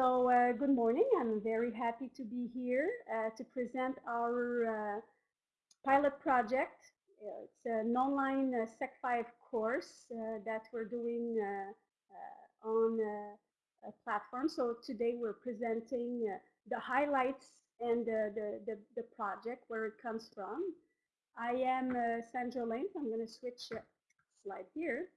So uh, good morning. I'm very happy to be here uh, to present our uh, pilot project. Uh, it's an online uh, Sec5 course uh, that we're doing on a platform. So today we're presenting the highlights and the, the, the, project, where it comes from. I am Sandra Lane. I'm going to switch slide here.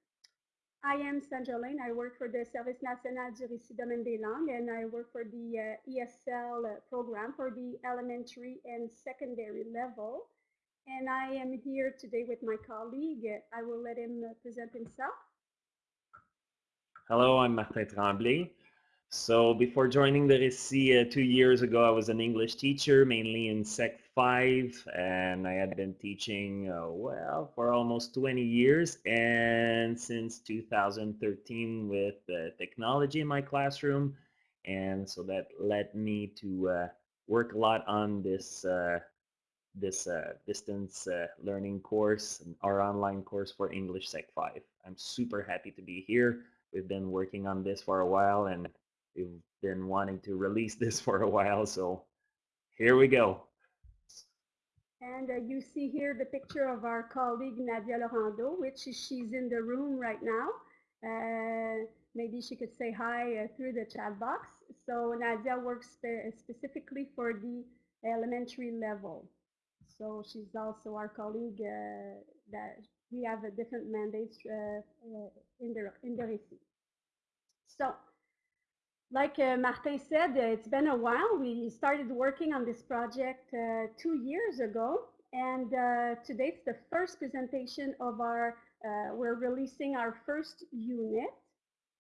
I am Sandra Lane. I work for the Service National du Récit Domaine des Langues, and I work for the uh, ESL uh, program for the elementary and secondary level. And I am here today with my colleague. I will let him uh, present himself. Hello, I'm Martin Tremblay. So before joining the Récit uh, two years ago, I was an English teacher, mainly in Sec 5, and I had been teaching, uh, well, for almost 20 years, and since 2013 with uh, technology in my classroom, and so that led me to uh, work a lot on this uh, this uh, distance learning course, our online course for English Sec 5. I'm super happy to be here. We've been working on this for a while, and We've been wanting to release this for a while, so here we go. And uh, you see here the picture of our colleague Nadia Laurando, which she's in the room right now. Uh, maybe she could say hi uh, through the chat box. So Nadia works spe specifically for the elementary level. So she's also our colleague uh, that we have a different mandate uh, uh, in the in the Récit. So like uh, Martin said, uh, it's been a while. We started working on this project uh, two years ago. And uh, today it's the first presentation of our, uh, we're releasing our first unit.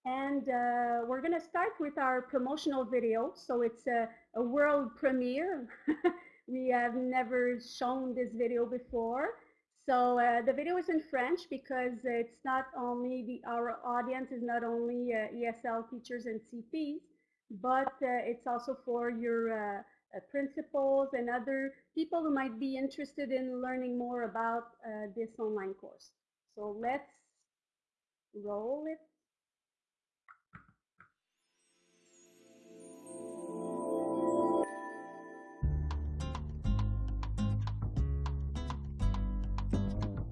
And uh, we're going to start with our promotional video. So it's a, a world premiere. we have never shown this video before. So uh, the video is in French because it's not only the our audience is not only uh, ESL teachers and CPs, but uh, it's also for your uh, uh, principals and other people who might be interested in learning more about this online course. So let's roll it.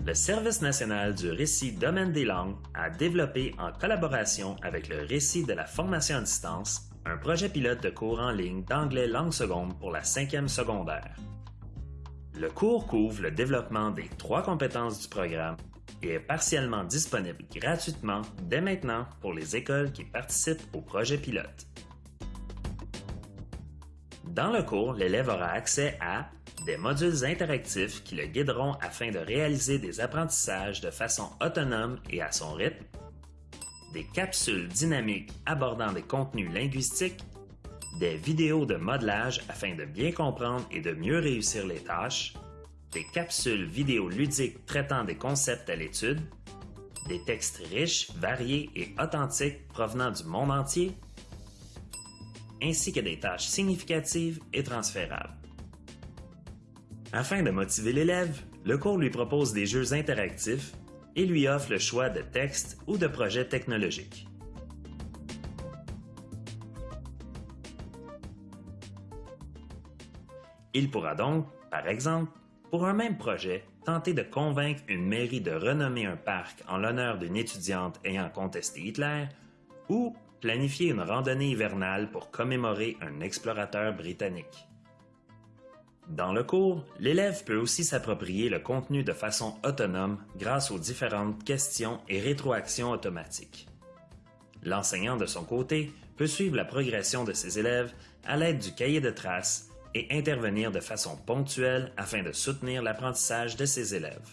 Le Service national du récit Domaine des langues a développé en collaboration avec le récit de la formation à distance un projet pilote de cours en ligne d'anglais langue seconde pour la cinquième secondaire. Le cours couvre le développement des trois compétences du programme et est partiellement disponible gratuitement dès maintenant pour les écoles qui participent au projet pilote. Dans le cours, l'élève aura accès à des modules interactifs qui le guideront afin de réaliser des apprentissages de façon autonome et à son rythme, des capsules dynamiques abordant des contenus linguistiques, des vidéos de modelage afin de bien comprendre et de mieux réussir les tâches, des capsules vidéo ludiques traitant des concepts à l'étude, des textes riches, variés et authentiques provenant du monde entier, ainsi que des tâches significatives et transférables. Afin de motiver l'élève, le cours lui propose des jeux interactifs et lui offre le choix de textes ou de projets technologiques. Il pourra donc, par exemple, pour un même projet, tenter de convaincre une mairie de renommer un parc en l'honneur d'une étudiante ayant contesté Hitler ou planifier une randonnée hivernale pour commémorer un explorateur britannique. Dans le cours, l'élève peut aussi s'approprier le contenu de façon autonome grâce aux différentes questions et rétroactions automatiques. L'enseignant, de son côté, peut suivre la progression de ses élèves à l'aide du cahier de traces et intervenir de façon ponctuelle afin de soutenir l'apprentissage de ses élèves.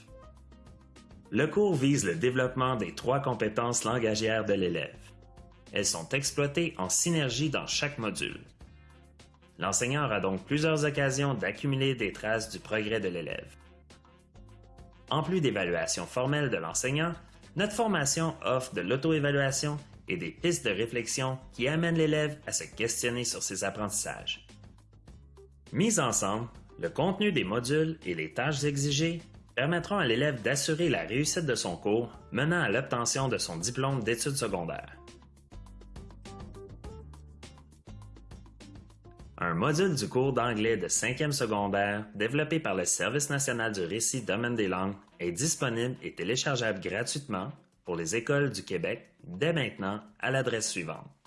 Le cours vise le développement des trois compétences langagières de l'élève. Elles sont exploitées en synergie dans chaque module. L'enseignant aura donc plusieurs occasions d'accumuler des traces du progrès de l'élève. En plus d'évaluations formelles de l'enseignant, notre formation offre de l'auto-évaluation et des pistes de réflexion qui amènent l'élève à se questionner sur ses apprentissages. Mis ensemble, le contenu des modules et les tâches exigées permettront à l'élève d'assurer la réussite de son cours menant à l'obtention de son diplôme d'études secondaires. Un module du cours d'anglais de 5e secondaire développé par le Service national du récit Domaine des langues est disponible et téléchargeable gratuitement pour les écoles du Québec dès maintenant à l'adresse suivante.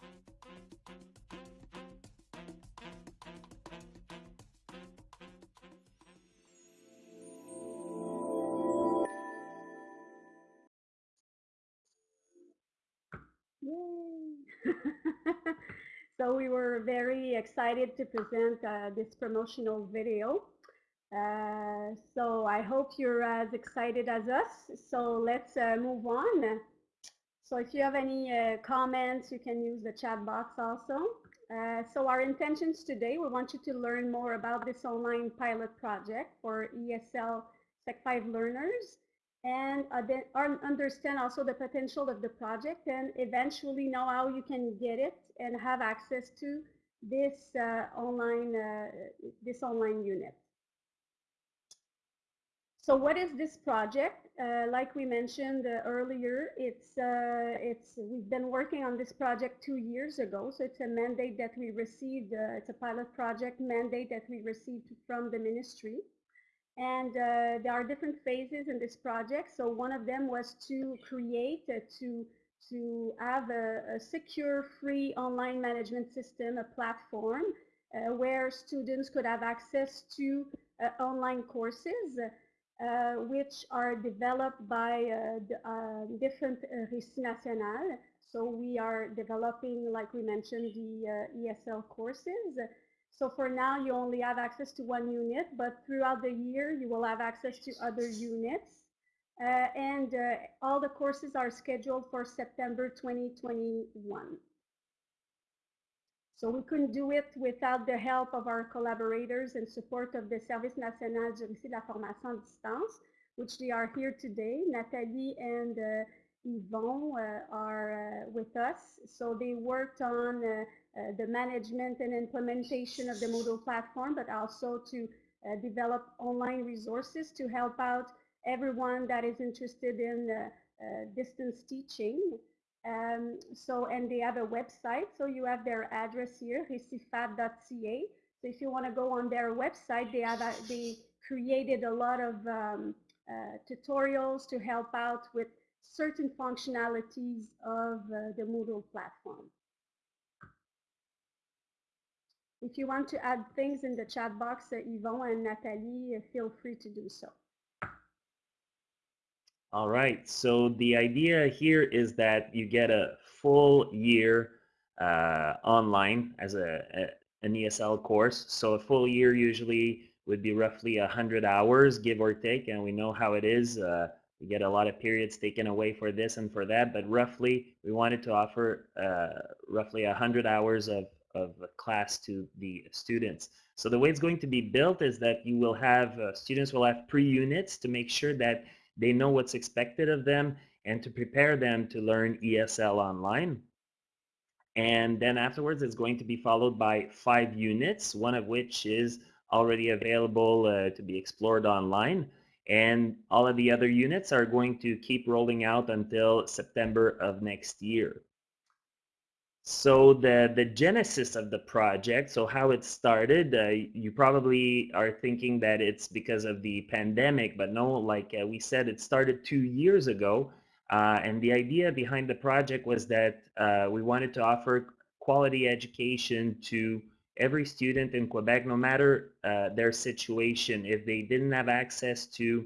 So we were very excited to present uh, this promotional video. Uh, so I hope you're as excited as us. So let's uh, move on. So if you have any uh, comments, you can use the chat box also. Uh, so our intentions today, we want you to learn more about this online pilot project for ESL Sec 5 learners and uh, understand also the potential of the project and eventually know how you can get it and have access to this uh, online uh, this online unit. So what is this project? Uh, like we mentioned uh, earlier, it's uh, it's we've been working on this project two years ago. So it's a mandate that we received. it's a pilot project mandate that we received from the ministry. And uh, there are different phases in this project. So one of them was to create, uh, to, to have a, a, secure, free online management system, a platform uh, where students could have access to uh, online courses, uh, which are developed by uh, the, different uh, Récit National. So we are developing, like we mentioned, the ESL courses. So for now, you only have access to one unit, but throughout the year, you will have access to other units. Uh, and uh, all the courses are scheduled for September 2021. So we couldn't do it without the help of our collaborators and support of the Service National du Récit de la Formation à Distance, which they are here today. Nathalie and uh, Yvon uh, are uh, with us. So they worked on uh, the management and implementation of the Moodle platform, but also to develop online resources to help out everyone that is interested in distance teaching. Um, so, and they have a website. So you have their address here, recitfad.ca. So if you want to go on their website, they have a, they created a lot of um, uh, tutorials to help out with certain functionalities of uh, the Moodle platform. If you want to add things in the chat box, uh, and Nathalie, uh, feel free to do so. All right, so the idea here is that you get a full year uh, online as a, a, an ESL course. So a full year usually would be roughly 100 hours, give or take, and we know how it is. Uh, we get a lot of periods taken away for this and for that, but roughly we wanted to offer uh, roughly 100 hours of of class to the students. So the way it's going to be built is that you will have, uh, students will have pre-units to make sure that they know what's expected of them and to prepare them to learn ESL online. And then afterwards, it's going to be followed by five units, one of which is already available uh, to be explored online. And all of the other units are going to keep rolling out until September of next year. So the, the genesis of the project, so how it started, uh, you probably are thinking that it's because of the pandemic, but no, like uh, we said, it started two years ago. Uh, and the idea behind the project was that uh, we wanted to offer quality education to every student in Quebec, no matter uh, their situation. If they didn't have access to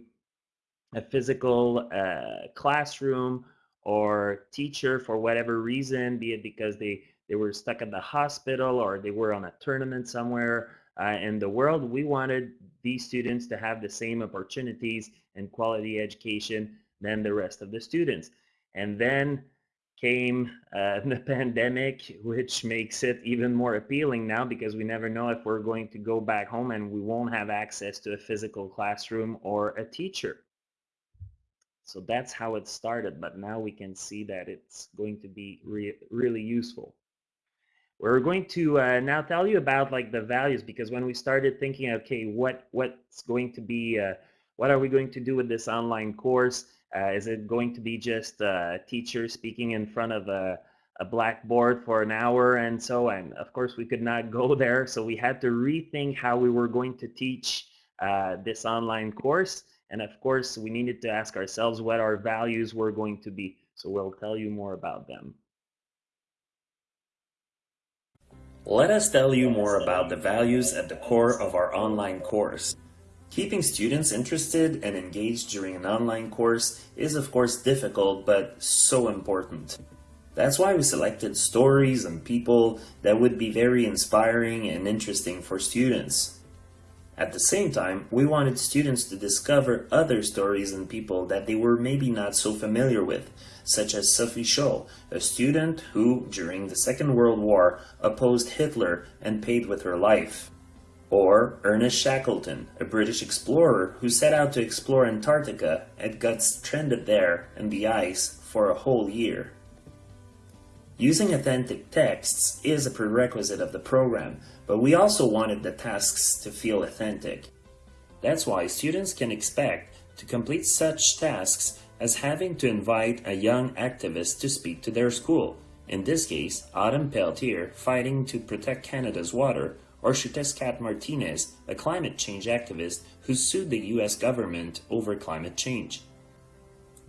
a physical uh, classroom or teacher for whatever reason, be it because they, they were stuck at the hospital or they were on a tournament somewhere uh, in the world, we wanted these students to have the same opportunities and quality education than the rest of the students. And then came uh, the pandemic, which makes it even more appealing now because we never know if we're going to go back home and we won't have access to a physical classroom or a teacher. So that's how it started, but now we can see that it's going to be re really useful. We're going to uh, now tell you about like the values because when we started thinking, okay, what what's going to be, uh, what are we going to do with this online course? Uh, is it going to be just a teacher speaking in front of a, a blackboard for an hour and so and of course we could not go there so we had to rethink how we were going to teach uh, this online course. And of course we needed to ask ourselves what our values were going to be. So we'll tell you more about them. Let us tell you more about the values at the core of our online course. Keeping students interested and engaged during an online course is of course difficult but so important. That's why we selected stories and people that would be very inspiring and interesting for students. At the same time, we wanted students to discover other stories and people that they were maybe not so familiar with, such as Sophie Scholl, a student who, during the Second World War, opposed Hitler and paid with her life. Or Ernest Shackleton, a British explorer who set out to explore Antarctica and got stranded there in the ice for a whole year. Using authentic texts is a prerequisite of the program, but we also wanted the tasks to feel authentic. That's why students can expect to complete such tasks as having to invite a young activist to speak to their school, in this case, Autumn Peltier fighting to protect Canada's water, or Xiuhtezcatl Martinez, a climate change activist who sued the US government over climate change.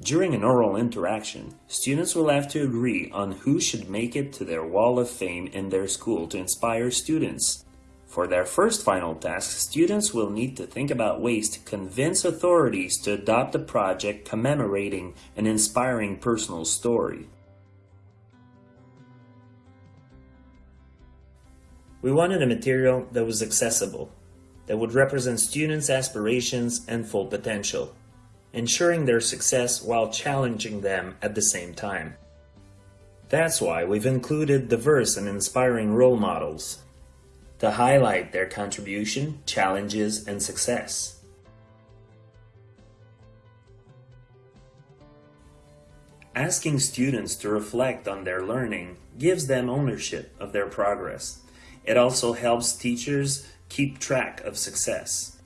During an oral interaction, students will have to agree on who should make it to their wall of fame in their school to inspire students. For their first final task, students will need to think about ways to convince authorities to adopt a project commemorating an inspiring personal story. We wanted a material that was accessible, that would represent students' aspirations and full potential, ensuring their success while challenging them at the same time. That's why we've included diverse and inspiring role models to highlight their contribution, challenges, and success. Asking students to reflect on their learning gives them ownership of their progress. It also helps teachers keep track of success.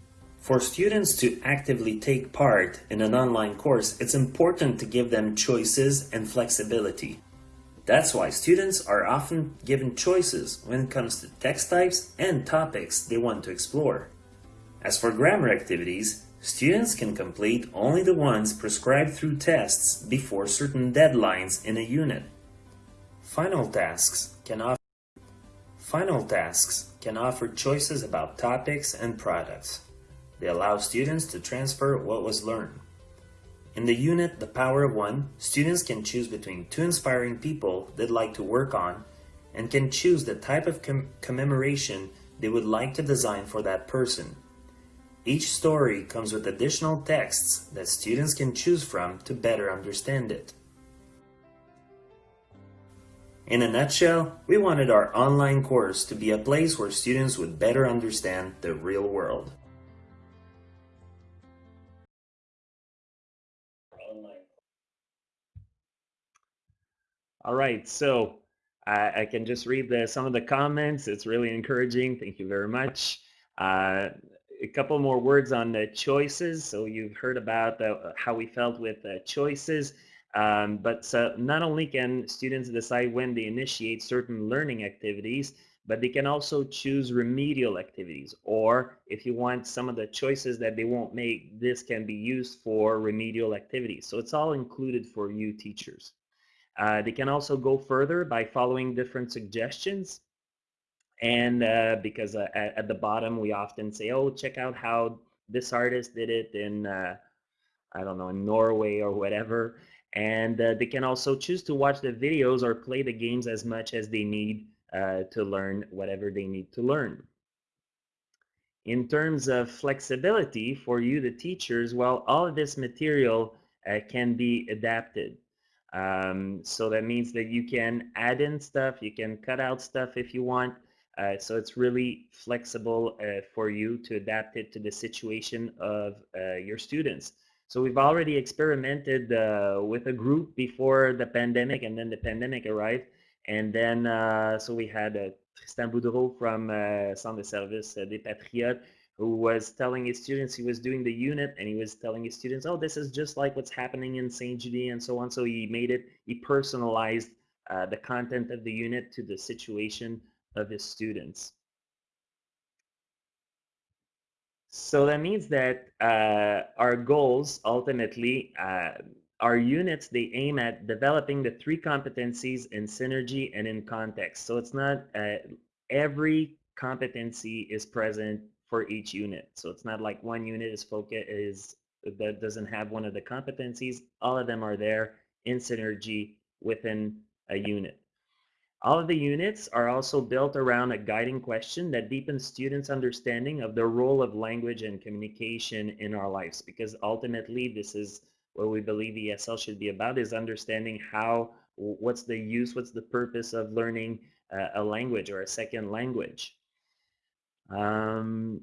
For students to actively take part in an online course, it's important to give them choices and flexibility. That's why students are often given choices when it comes to text types and topics they want to explore. As for grammar activities, students can complete only the ones prescribed through tests before certain deadlines in a unit. Final tasks can offer Final tasks can offer choices about topics and products. They allow students to transfer what was learned. In the unit The Power of One, students can choose between two inspiring people they'd like to work on and can choose the type of com commemoration they would like to design for that person. Each story comes with additional texts that students can choose from to better understand it. In a nutshell, we wanted our online course to be a place where students would better understand the real world. All right, so I, I can just read the, some of the comments. It's really encouraging. Thank you very much. Uh, a couple more words on the choices. So you've heard about the, how we felt with the choices. Um, but not only can students decide when they initiate certain learning activities, but they can also choose remedial activities. Or if you want some of the choices that they won't make, this can be used for remedial activities. So it's all included for you teachers. Uh, they can also go further by following different suggestions. And uh, because uh, at, at, the bottom, we often say, oh, check out how this artist did it in, uh, I don't know, in Norway or whatever. And uh, they can also choose to watch the videos or play the games as much as they need uh, to learn whatever they need to learn. In terms of flexibility for you, the teachers, well, all of this material can be adapted. Um, so that means that you can add in stuff, you can cut out stuff if you want. Uh, so it's really flexible uh, for you to adapt it to the situation of uh, your students. So we've already experimented uh, with a group before the pandemic and then the pandemic arrived. And then, uh, so we had uh, Tristan Boudreau from Centre de Service des Patriotes who was telling his students he was doing the unit and he was telling his students, oh, this is just like what's happening in Sainte-Julie and so on. So he made it, he personalized uh, the content of the unit to the situation of his students. So that means that uh, our goals ultimately, uh, our units, they aim at developing the three competencies in synergy and in context. So it's not uh, every competency is present for each unit. So it's not like one unit is focus is that doesn't have one of the competencies. All of them are there in synergy within a unit. All of the units are also built around a guiding question that deepens students' understanding of the role of language and communication in our lives because ultimately this is what we believe ESL should be about is understanding how, what's the use, what's the purpose of learning uh, a language or a second language. Um,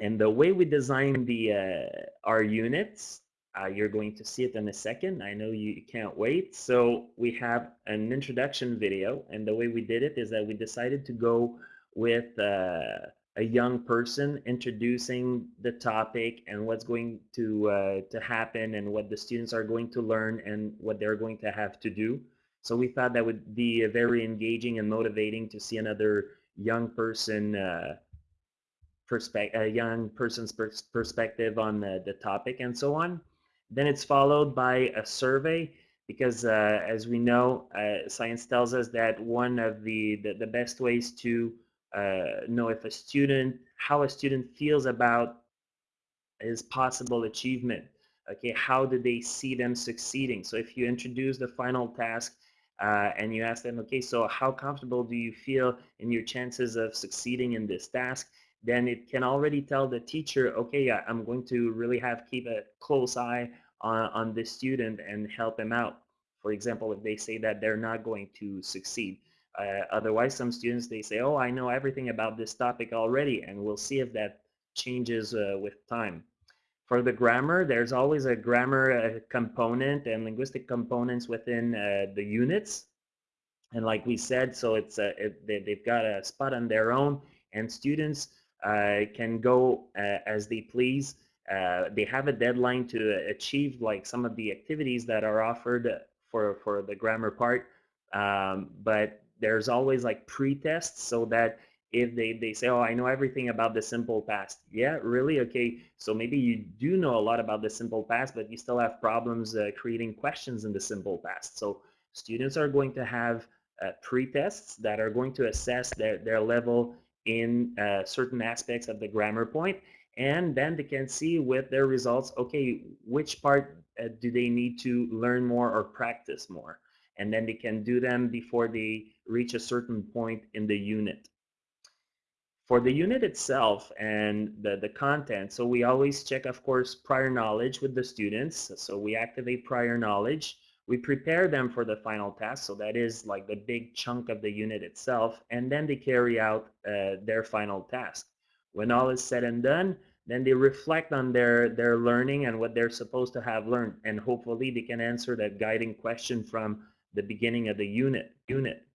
and the way we design the uh, our units uh, you're going to see it in a second. I know you can't wait. So we have an introduction video, and the way we did it is that we decided to go with uh, a young person introducing the topic and what's going to uh, to happen and what the students are going to learn and what they're going to have to do. So we thought that would be very engaging and motivating to see another young person uh, perspective, a young person's pers perspective on the, the topic and so on. Then it's followed by a survey because uh, as we know, uh, science tells us that one of the, the, the best ways to uh, know if a student, how a student feels about his possible achievement. Okay, how do they see them succeeding? So if you introduce the final task uh, and you ask them, okay, so how comfortable do you feel in your chances of succeeding in this task? then it can already tell the teacher, okay, I'm going to really have keep a close eye on, on this student and help them out. For example, if they say that they're not going to succeed. Uh, otherwise, some students, they say, oh, I know everything about this topic already, and we'll see if that changes uh, with time. For the grammar, there's always a grammar uh, component and linguistic components within uh, the units. And like we said, so it's uh, it, they, they've got a spot on their own, and students uh, can go as they please. Uh, they have a deadline to achieve like some of the activities that are offered for for the grammar part, um, but there's always like pre-tests so that if they, they say, oh, I know everything about the simple past. Yeah, really? Okay, so maybe you do know a lot about the simple past, but you still have problems uh, creating questions in the simple past. So students are going to have uh, pre-tests that are going to assess their, their level in uh, certain aspects of the grammar point and then they can see with their results okay which part uh, do they need to learn more or practice more? And then they can do them before they reach a certain point in the unit. For the unit itself and the, the content so we always check of course prior knowledge with the students. So we activate prior knowledge. We prepare them for the final task, so that is like the big chunk of the unit itself, and then they carry out uh, their final task. When all is said and done, then they reflect on their, their learning and what they're supposed to have learned, and hopefully they can answer that guiding question from the beginning of the unit. unit.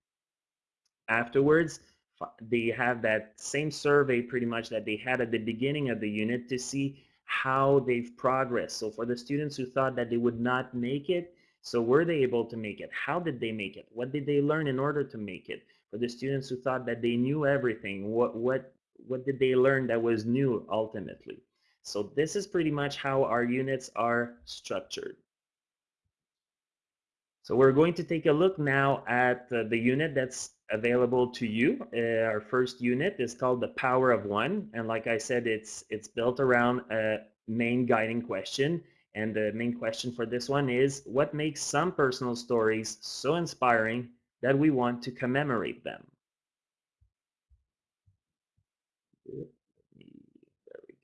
Afterwards, they have that same survey pretty much that they had at the beginning of the unit to see how they've progressed. So for the students who thought that they would not make it, so were they able to make it? How did they make it? What did they learn in order to make it? For the students who thought that they knew everything, what, what, what did they learn that was new ultimately? So this is pretty much how our units are structured. So we're going to take a look now at uh, the unit that's available to you. Uh, our first unit is called the Power of One. And like I said, it's, it's built around a main guiding question. And the main question for this one is, what makes some personal stories so inspiring that we want to commemorate them?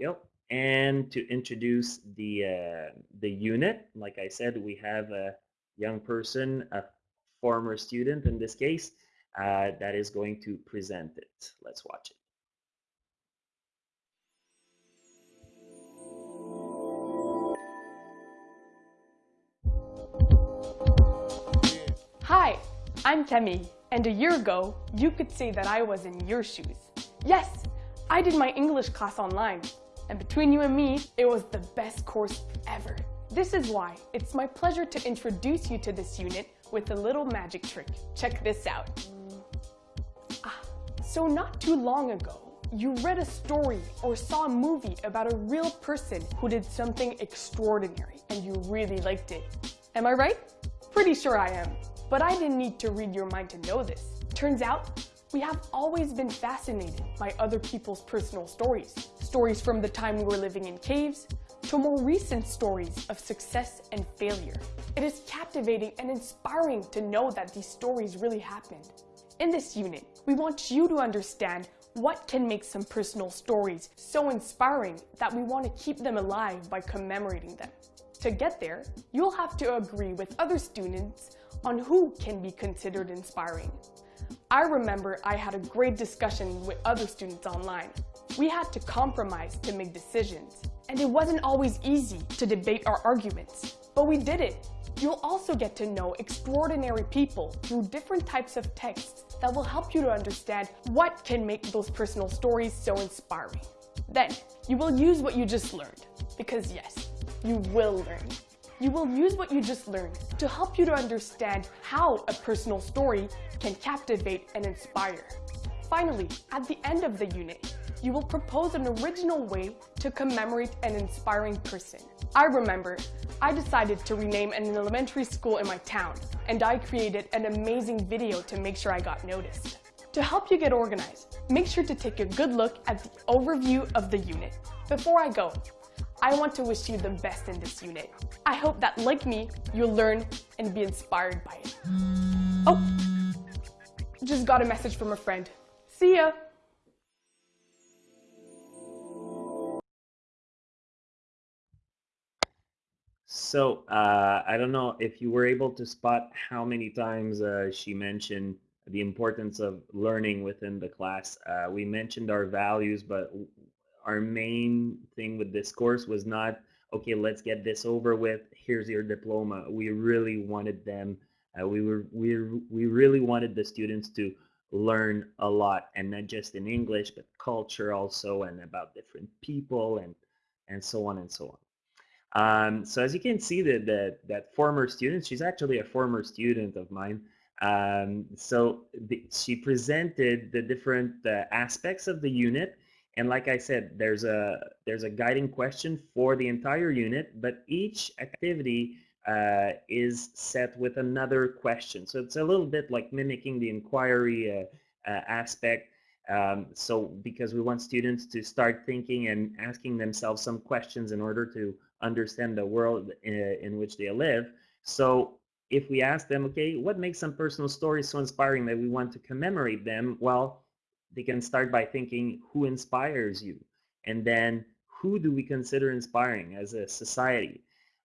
Go. And to introduce the, uh, the unit, like I said, we have a young person, a former student in this case, uh, that is going to present it. Let's watch it. Hi, I'm Temi, and a year ago, you could say that I was in your shoes. Yes, I did my English class online, and between you and me, it was the best course ever. This is why it's my pleasure to introduce you to this unit with a little magic trick. Check this out. Ah, so not too long ago, you read a story or saw a movie about a real person who did something extraordinary and you really liked it. Am I right? Pretty sure I am. But I didn't need to read your mind to know this. Turns out, we have always been fascinated by other people's personal stories. Stories from the time we were living in caves, to more recent stories of success and failure. It is captivating and inspiring to know that these stories really happened. In this unit, we want you to understand what can make some personal stories so inspiring that we want to keep them alive by commemorating them. To get there, you'll have to agree with other students on who can be considered inspiring. I remember I had a great discussion with other students online. We had to compromise to make decisions, and it wasn't always easy to debate our arguments, but we did it. You'll also get to know extraordinary people through different types of texts that will help you to understand what can make those personal stories so inspiring. Then, you will use what you just learned, because yes, you will learn. You will use what you just learned to help you to understand how a personal story can captivate and inspire. Finally, at the end of the unit, you will propose an original way to commemorate an inspiring person. I remember, I decided to rename an elementary school in my town, and I created an amazing video to make sure I got noticed. To help you get organized, make sure to take a good look at the overview of the unit. Before I go, I want to wish you the best in this unit. I hope that, like me, you'll learn and be inspired by it. Oh, just got a message from a friend. See ya! So uh, I don't know if you were able to spot how many times uh, she mentioned the importance of learning within the class. Uh, we mentioned our values, but our main thing with this course was not, okay, let's get this over with, here's your diploma. We really wanted them, uh, we, were, we, we really wanted the students to learn a lot, and not just in English, but culture also, and about different people, and, and so on and so on. Um, so as you can see that, that that former student, she's actually a former student of mine. Um, so the, she presented the different uh, aspects of the unit. And like I said, there's a there's a guiding question for the entire unit, but each activity uh, is set with another question. So it's a little bit like mimicking the inquiry uh, uh aspect. Um, so because we want students to start thinking and asking themselves some questions in order to understand the world in, uh, in which they live. So if we ask them, okay, what makes some personal stories so inspiring that we want to commemorate them? Well, they can start by thinking, who inspires you? And then who do we consider inspiring as a society?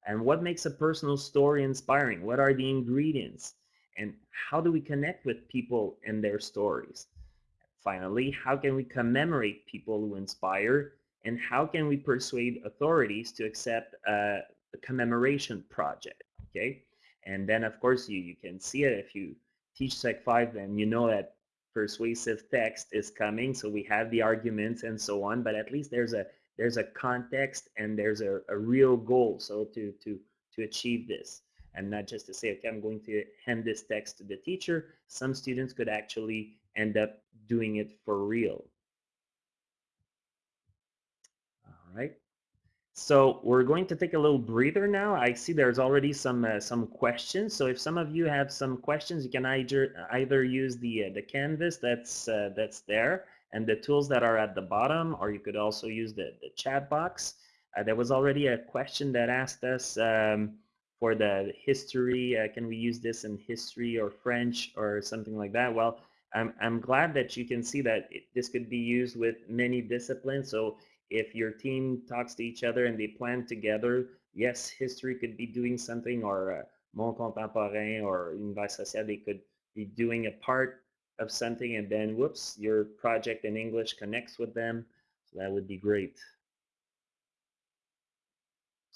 And what makes a personal story inspiring? What are the ingredients? And how do we connect with people and their stories? Finally, how can we commemorate people who inspire and how can we persuade authorities to accept a commemoration project okay and then of course you, you can see it if you teach sec 5 then you know that persuasive text is coming so we have the arguments and so on but at least there's a there's a context and there's a, a real goal so to to to achieve this and not just to say okay i'm going to hand this text to the teacher some students could actually end up doing it for real right? So we're going to take a little breather now. I see there's already some uh, some questions. So if some of you have some questions, you can either either use the uh, the canvas that's uh, that's there and the tools that are at the bottom, or you could also use the the chat box. Uh, there was already a question that asked us um, for the history. Uh, can we use this in history or French or something like that? Well, I'm I'm glad that you can see that it, this could be used with many disciplines. So if your team talks to each other and they plan together, yes, history could be doing something or uh, Monde Contemporain or Univers Social, they could be doing a part of something and then whoops, your project in English connects with them. So that would be great.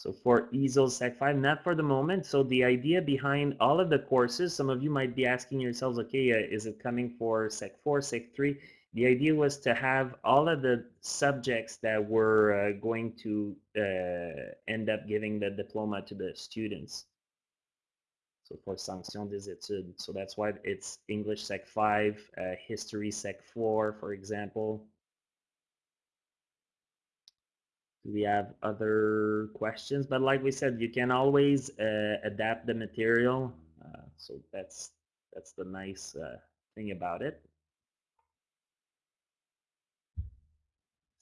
So for ESL Sec 5, not for the moment. So the idea behind all of the courses, some of you might be asking yourselves, okay, uh, is it coming for Sec 4, Sec 3? The idea was to have all of the subjects that were uh, going to uh, end up giving the diploma to the students. So for sanction des études. So that's why it's English Sec 5, uh, History Sec 4, for example. Do we have other questions? But like we said, you can always uh, adapt the material. Uh, so that's that's the nice uh, thing about it.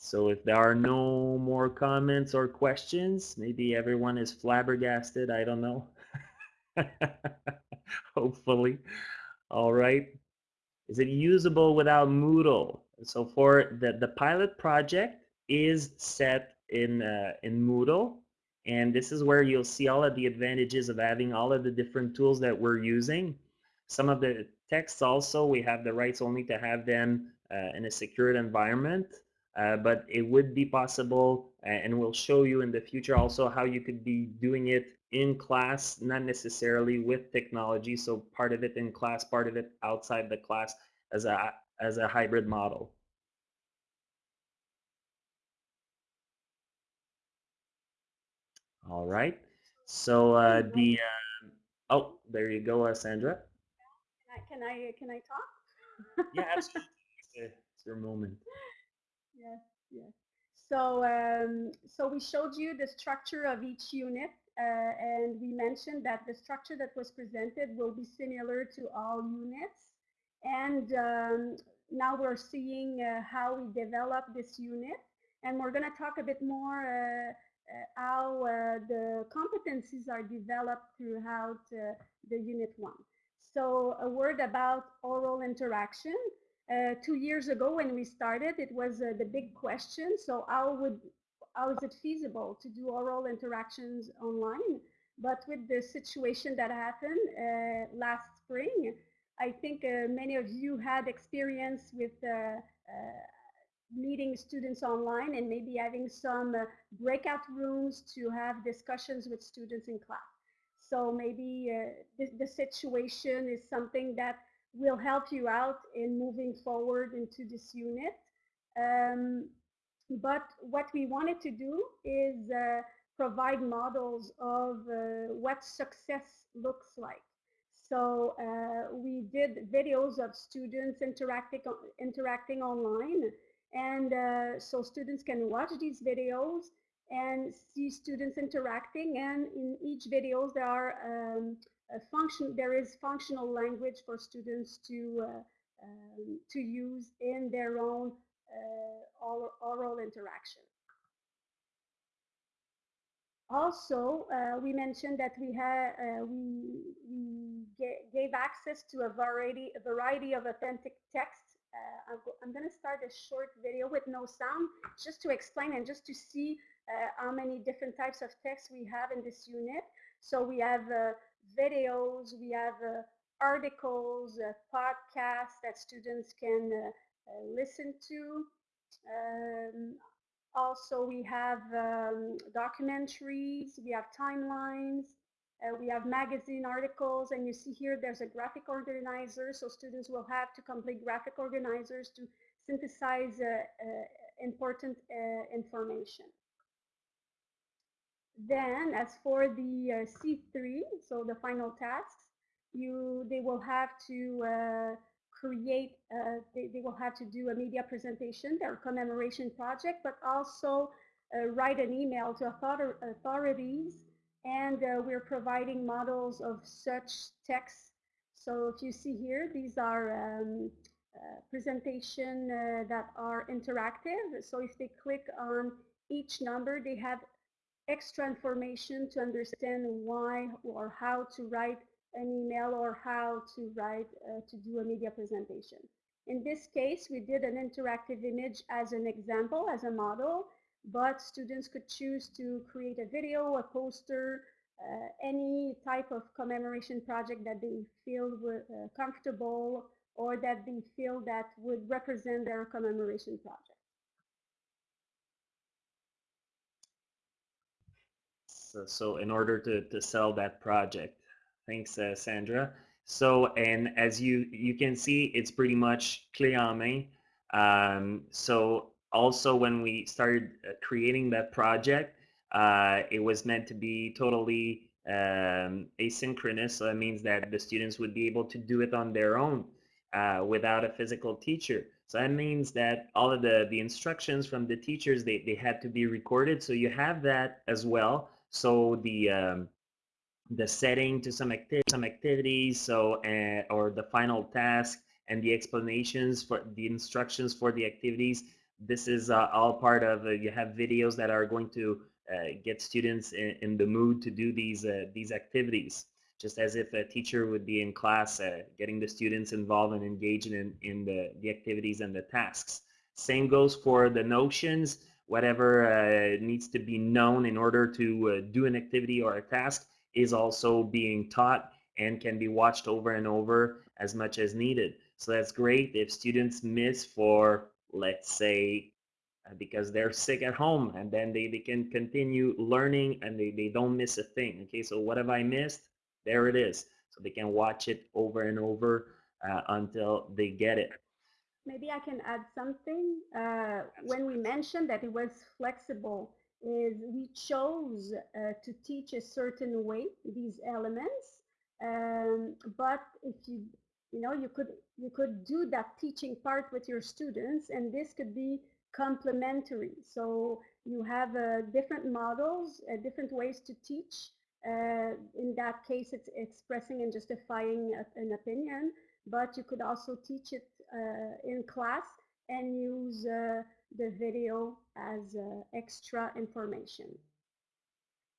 So if there are no more comments or questions, maybe everyone is flabbergasted. I don't know. Hopefully. All right. Is it usable without Moodle? So for the, the pilot project is set in, uh, in Moodle. And this is where you'll see all of the advantages of having all of the different tools that we're using. Some of the texts also, we have the rights only to have them uh, in a secured environment. Uh, but it would be possible and we'll show you in the future also how you could be doing it in class, not necessarily with technology. So part of it in class, part of it outside the class as a, as a hybrid model. All right. So uh, the uh, oh, there you go, uh, Sandra. Can I can I, can I talk? yeah, absolutely. It's your moment. Yes, yes. So um, so we showed you the structure of each unit, uh, and we mentioned that the structure that was presented will be similar to all units. And um, now we're seeing uh, how we develop this unit, and we're going to talk a bit more uh, uh, how uh, the competencies are developed throughout uh, the unit one. So a word about oral interaction. Uh, two years ago when we started, it was uh, the big question. So how would how is it feasible to do oral interactions online? But with the situation that happened uh, last spring, I think many of you had experience with meeting students online and maybe having some uh, breakout rooms to have discussions with students in class. So maybe uh, the, the, situation is something that will help you out in moving forward into this unit. Um, but what we wanted to do is uh, provide models of uh, what success looks like. So uh, we did videos of students interacting, interacting online and uh, so students can watch these videos and see students interacting. And in each videos, there are um, function. There is functional language for students to uh, um, to use in their own uh, oral, oral interaction. Also, uh, we mentioned that we had uh, we we gave access to a variety a variety of authentic texts. uh, I'm going to start a short video with no sound just to explain and just to see uh, how many different types of texts we have in this unit. So we have videos, we have uh, articles, uh, podcasts that students can uh, listen to. Um, also, we have um, documentaries, we have timelines, uh, we have magazine articles, and you see here there's a graphic organizer, so students will have to complete graphic organizers to synthesize uh, uh, important information. Then, as for the uh, C3, so the final tasks, you they will have to uh, create, they, they will have to do a media presentation, their commemoration project, but also write an email to author authorities and uh, we're providing models of such texts. So if you see here, these are um, uh, presentation uh, that are interactive. So if they click on each number, they have extra information to understand why or how to write an email or how to write uh, to do a media presentation. In this case, we did an interactive image as an example, as a model, but students could choose to create a video, a poster, uh, any type of commemoration project that they feel uh, comfortable or that they feel that would represent their commemoration project. So, in order to, to sell that project, thanks uh, Sandra. So, and as you, you can see, it's pretty much clé. Um, so also when we started uh, creating that project, uh, it was meant to be totally um, asynchronous. So that means that the students would be able to do it on their own uh, without a physical teacher. So that means that all of the, the instructions from the teachers, they, they had to be recorded. So you have that as well. So the um, the setting to some, some activities, so uh, or the final task and the explanations for the instructions for the activities. This is uh, all part of, uh, you have videos that are going to uh, get students in, in, the mood to do these, uh, these activities just as if a teacher would be in class uh, getting the students involved and engaged in, in the, the activities and the tasks. Same goes for the notions, whatever uh, needs to be known in order to uh, do an activity or a task is also being taught and can be watched over and over as much as needed. So that's great if students miss for, let's say, uh, because they're sick at home and then they, they can continue learning and they, they don't miss a thing. Okay, so what have I missed? there it is. So they can watch it over and over uh, until they get it. Maybe I can add something. Uh, when we mentioned that it was flexible, is we chose uh, to teach a certain way these elements. Um, but if you, you know, you could you could do that teaching part with your students, and this could be complementary. So you have uh, different models, uh, different ways to teach. Uh, in that case, it's expressing and justifying a, an opinion, but you could also teach it in class and use uh, the video as uh, extra information.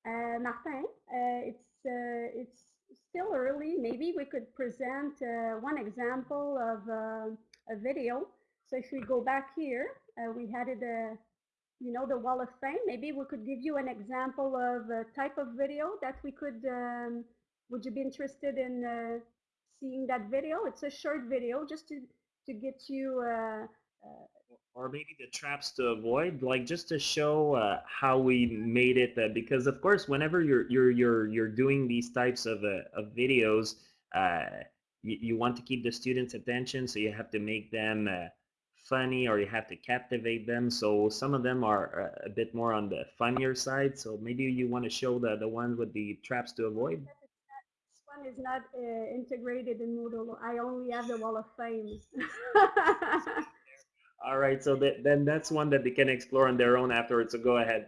Uh, Martin, uh, it's, it's still early. Maybe we could present one example of a video. So if we go back here, we had it you know, the Wall of Fame. Maybe we could give you an example of a type of video that we could, um, would you be interested in uh, seeing that video? It's a short video just to, to get you. Uh, uh, or maybe the traps to avoid, like just to show uh, how we made it. Uh, because of course, whenever you're you're you're you're doing these types of uh, of videos, you, you want to keep the students' attention, so you have to make them funny or you have to captivate them. So some of them are uh, a bit more on the funnier side. So maybe you want to show the, the ones with the traps to avoid. One is not uh, integrated in Moodle. I only have the Wall of Fame. All right, so that, then that's one that they can explore on their own afterwards. So go ahead.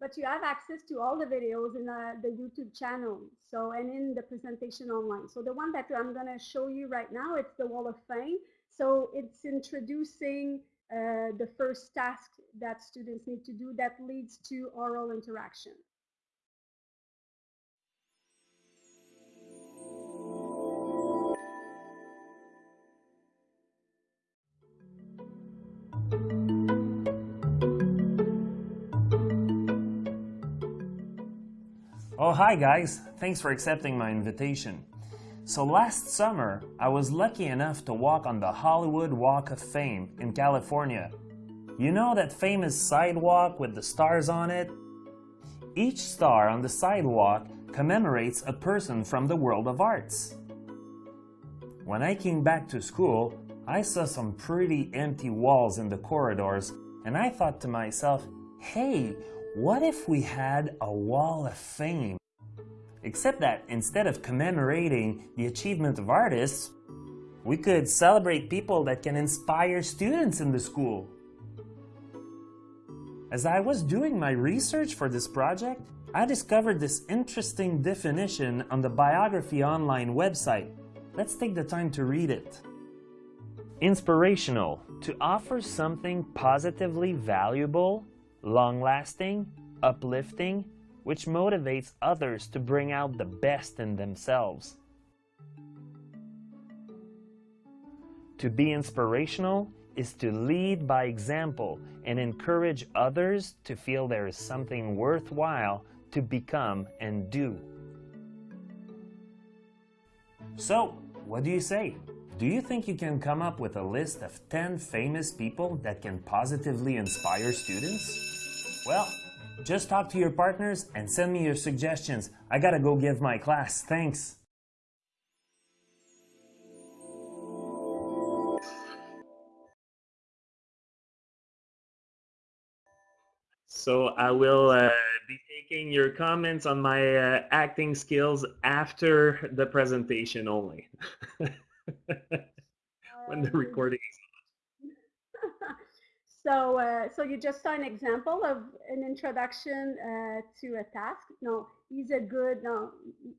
But you have access to all the videos in uh, the YouTube channel. So and in the presentation online. So the one that I'm going to show you right now, it's the Wall of Fame. So it's introducing uh, the first task that students need to do that leads to oral interaction. Oh, hi guys. Thanks for accepting my invitation. So last summer, I was lucky enough to walk on the Hollywood Walk of Fame in California. You know that famous sidewalk with the stars on it? Each star on the sidewalk commemorates a person from the world of arts. When I came back to school, I saw some pretty empty walls in the corridors and I thought to myself, hey, what if we had a wall of fame? Except that instead of commemorating the achievement of artists, we could celebrate people that can inspire students in the school. As I was doing my research for this project, I discovered this interesting definition on the Biography Online website. Let's take the time to read it. Inspirational, to offer something positively valuable, long-lasting, uplifting, which motivates others to bring out the best in themselves. To be inspirational is to lead by example and encourage others to feel there is something worthwhile to become and do. So, what do you say? Do you think you can come up with a list of 10 famous people that can positively inspire students? Well, just talk to your partners and send me your suggestions. I gotta go give my class. Thanks. So I will uh, be taking your comments on my uh, acting skills after the presentation only. when the Um, recording so, uh, so you just saw an example of an introduction uh, to a task. No, he's a good. No,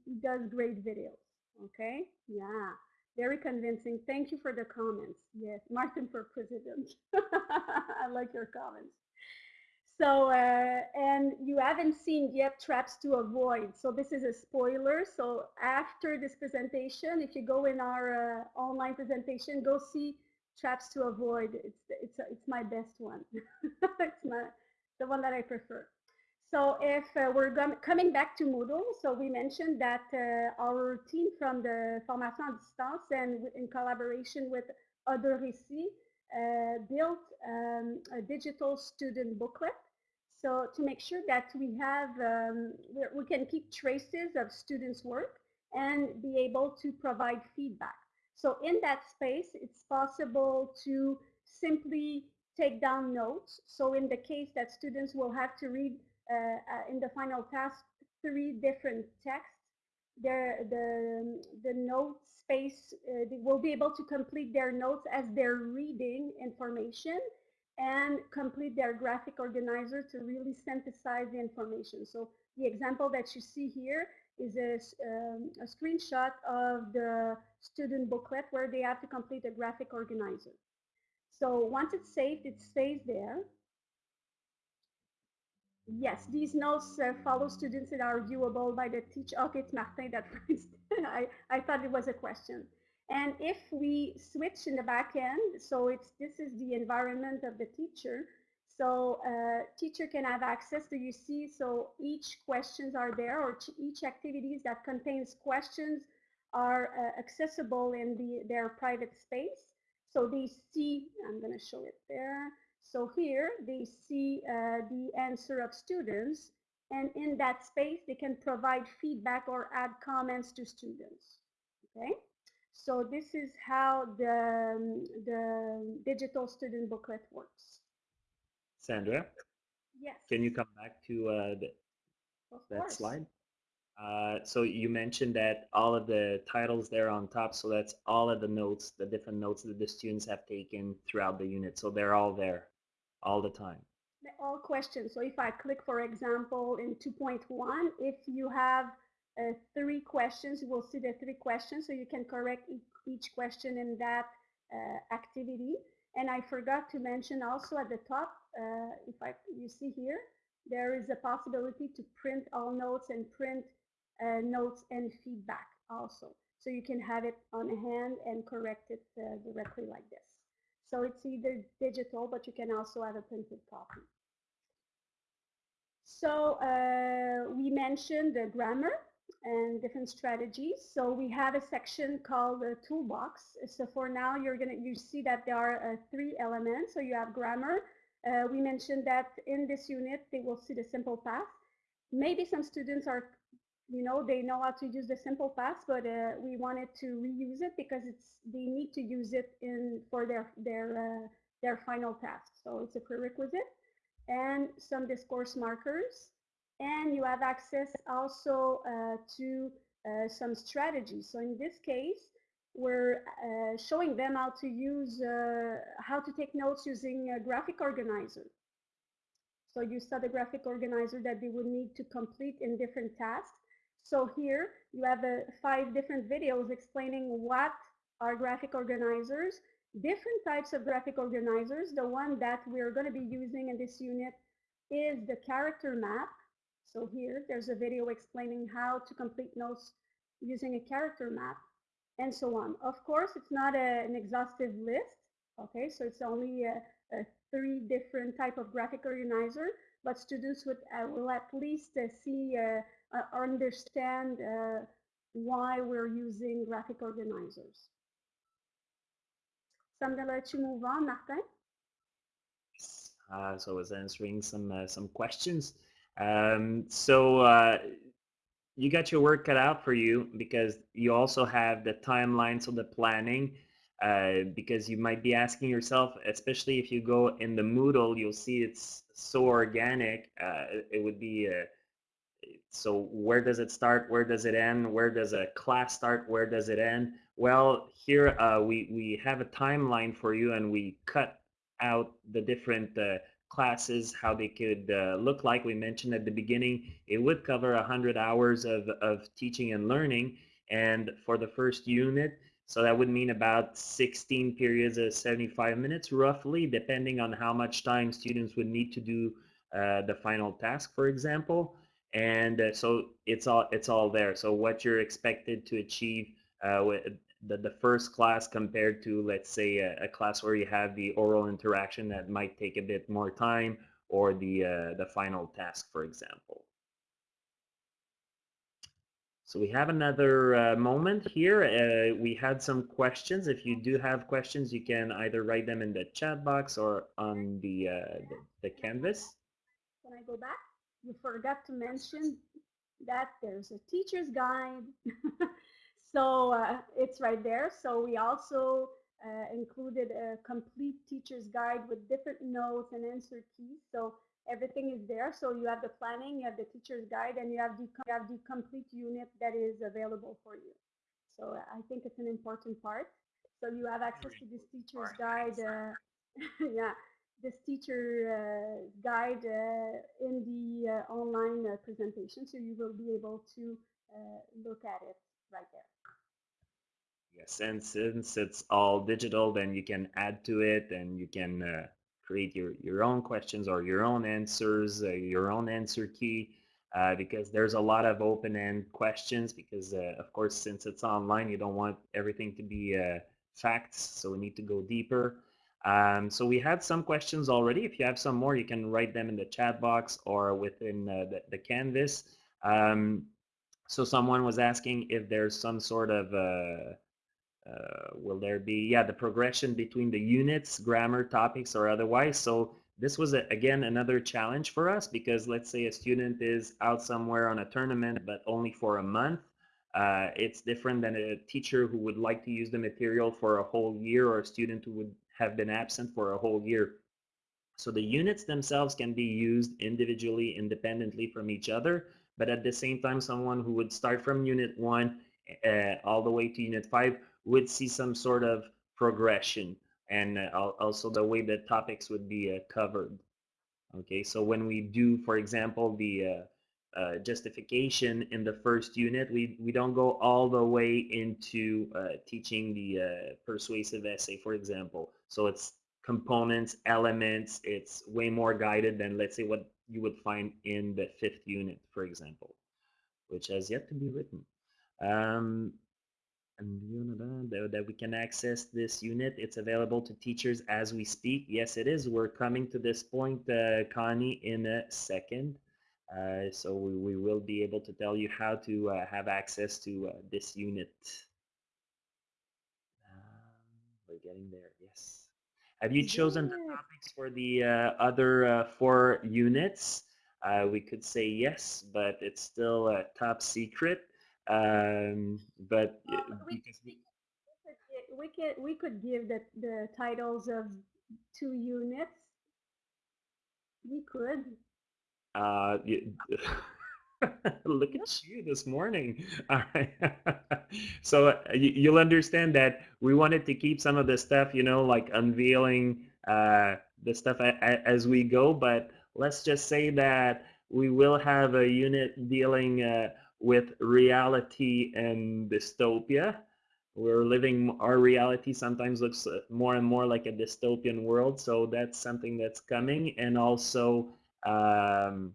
he does great videos. Okay, yeah, very convincing. Thank you for the comments. Yes, Martin for president. I like your comments. So, uh, and you haven't seen yet traps to avoid. So this is a spoiler. So after this presentation, if you go in our uh, online presentation, go see traps to avoid. It's it's it's my best one. it's my the one that I prefer. So if uh, we're coming back to Moodle, so we mentioned that uh, our team from the Formation à distance and in collaboration with other uh, built um, a digital student booklet. So to make sure that we have, um, we we can keep traces of students' work and be able to provide feedback. So in that space, it's possible to simply take down notes. So in the case that students will have to read uh, uh, in the final task three different texts, their, the, the note space, uh, they will be able to complete their notes as they're reading information and complete their graphic organizer to really synthesize the information. So the example that you see here is a, um, a screenshot of the student booklet where they have to complete a graphic organizer. So once it's saved, it stays there. Yes, these notes uh, follow students that are viewable by the teacher. Okay, it's Martin that. I, I thought it was a question. And if we switch in the back end, so it's this is the environment of the teacher. So uh, teacher can have access to you see, so each questions are there or each activities that contains questions are uh, accessible in the, their private space. So they see, I'm going to show it there. So here they see uh, the answer of students and in that space they can provide feedback or add comments to students. Okay, so this is how the, um, the digital student booklet works. Sandra, Yes. can you come back to uh, the, that course. slide? Uh, so you mentioned that all of the titles there on top, so that's all of the notes, the different notes that the students have taken throughout the unit. So they're all there all the time. All questions. So if I click, for example, in 2.1, if you have uh, three questions, you will see the three questions. So you can correct each, each question in that uh, activity. And I forgot to mention also at the top, uh, if I you see here, there is a possibility to print all notes and print uh, notes and feedback also. So you can have it on hand and correct it uh, directly like this. So it's either digital, but you can also have a printed copy. So uh, we mentioned the grammar and different strategies. So we have a section called the toolbox. So for now, you're gonna you see that there are uh, three elements. So you have grammar. Uh, we mentioned that in this unit they will see the simple past. Maybe some students are, you know, they know how to use the simple past, but uh, we wanted to reuse it because it's they need to use it in for their their uh, their final task. So it's a prerequisite and some discourse markers. And you have access also uh, to uh, some strategies. So in this case, we're uh, showing them how to use, uh, how to take notes using a graphic organizer. So you saw the graphic organizer that they would need to complete in different tasks. So here you have uh, five different videos explaining what are graphic organizers, different types of graphic organizers. The one that we're going to be using in this unit is the character map. So here there's a video explaining how to complete notes using a character map and so on. Of course, it's not a, an exhaustive list. Okay, so it's only a, a three different type of graphic organizer, but students would uh, will at least uh, see, uh, understand uh, why we're using graphic organizers. So I'm gonna let you move on, Martin. Uh, so I was answering some uh, some questions. Um, so uh, you got your work cut out for you because you also have the timeline, so the planning. uh, because you might be asking yourself, especially if you go in the Moodle, you'll see it's so organic. Uh, it would be uh, so where does it start? Where does it end? Where does a class start? Where does it end? Well, here uh, we we have a timeline for you, and we cut out the different uh, classes, how they could uh, look like. We mentioned at the beginning, it would cover 100 hours of, of teaching and learning. And for the first unit, so that would mean about 16 periods of 75 minutes, roughly, depending on how much time students would need to do uh, the final task, for example. And uh, so it's all it's all there. So what you're expected to achieve uh, with the, the first class compared to, let's say, a, a, class where you have the oral interaction that might take a bit more time or the, uh, the final task, for example. So we have another uh, moment here. Uh, we had some questions. If you do have questions, you can either write them in the chat box or on the, uh, the, the canvas. Can I go back? You forgot to mention that there's a teacher's guide So uh, it's right there. So we also uh, included a complete teacher's guide with different notes and answer keys. So everything is there. So you have the planning, you have the teacher's guide, and you have the, you have the complete unit that is available for you. So I think it's an important part. So you have access to this teacher's guide. Uh, yeah, this teacher uh, guide uh, in the uh, online presentation. So you will be able to look at it right there. Yes, and since it's all digital, then you can add to it and you can uh, create your, your own questions or your own answers, uh, your own answer key, uh, because there's a lot of open-end questions because, of course, since it's online, you don't want everything to be facts, so we need to go deeper. Um, so we had some questions already. If you have some more, you can write them in the chat box or within uh, the, the Canvas. Um, so someone was asking if there's some sort of uh, will there be, yeah, the progression between the units, grammar, topics, or otherwise. So this was, a, again, another challenge for us because let's say a student is out somewhere on a tournament, but only for a month. Uh, it's different than a teacher who would like to use the material for a whole year or a student who would have been absent for a whole year. So the units themselves can be used individually, independently from each other, but at the same time, someone who would start from unit one uh, all the way to unit five would see some sort of progression and uh, also the way the topics would be uh, covered. Okay, so when we do, for example, the uh, justification in the first unit, we, we don't go all the way into uh, teaching the uh, persuasive essay, for example. So it's components, elements, it's way more guided than, let's say, what you would find in the fifth unit, for example, which has yet to be written. Um, and that we can access this unit. It's available to teachers as we speak. Yes, it is. We're coming to this point, uh, Connie, in a second. Uh, so we, we will be able to tell you how to uh, have access to uh, this unit. Um, we're getting there, yes. Have you chosen the topics for the uh, other uh, four units? we could say yes, but it's still top secret. Um, but well, we, we, we could we could give the the titles of two units. We could. Uh, you, look at you this morning. All right. so uh, you, will understand that we wanted to keep some of the stuff, you know, like unveiling uh, the stuff a, a, as we go. But let's just say that we will have a unit dealing uh, with reality and dystopia. We're living, our reality sometimes looks uh, more and more like a dystopian world. So that's something that's coming. And also um,